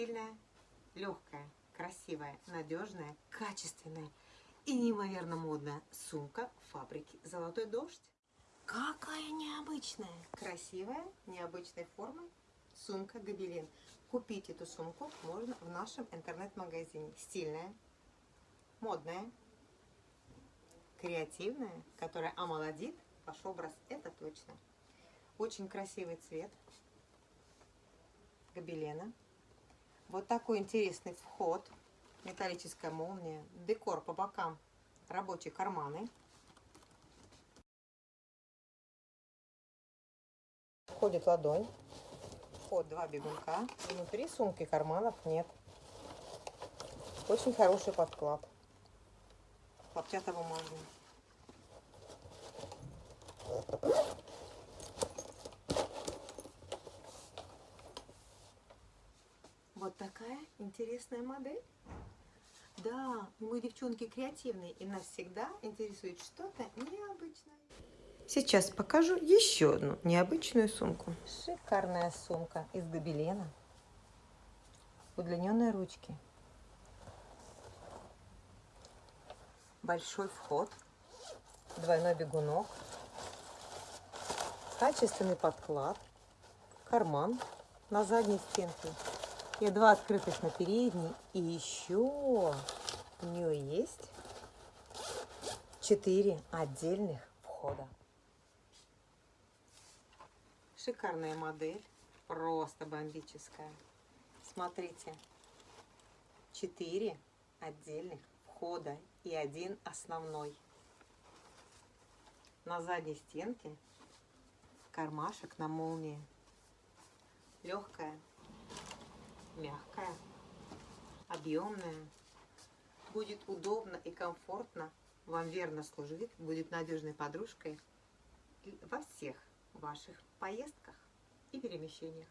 Стильная, легкая, красивая, надежная, качественная и неимоверно модная сумка фабрики «Золотой дождь». Какая необычная, красивая, необычной формы сумка «Гобелин». Купить эту сумку можно в нашем интернет-магазине. Стильная, модная, креативная, которая омолодит ваш образ, это точно. Очень красивый цвет гобелена. Вот такой интересный вход, металлическая молния, декор по бокам, рабочие карманы. Входит ладонь, вход два бегунка, внутри сумки карманов нет. Очень хороший подклад, хлопчатобумажный. Вот такая интересная модель. Да, мы девчонки креативные, и нас всегда интересует что-то необычное. Сейчас покажу еще одну необычную сумку. Шикарная сумка из гобелена. Удлиненные ручки. Большой вход. Двойной бегунок. Качественный подклад. Карман на задней стенке и два открытых на передней. И еще у нее есть четыре отдельных входа. Шикарная модель, просто бомбическая. Смотрите, четыре отдельных входа и один основной. На задней стенке кармашек на молнии. Легкая, мягкая, объемная. Будет удобно и комфортно, вам верно служит, будет надежной подружкой во всех ваших поездках и перемещениях.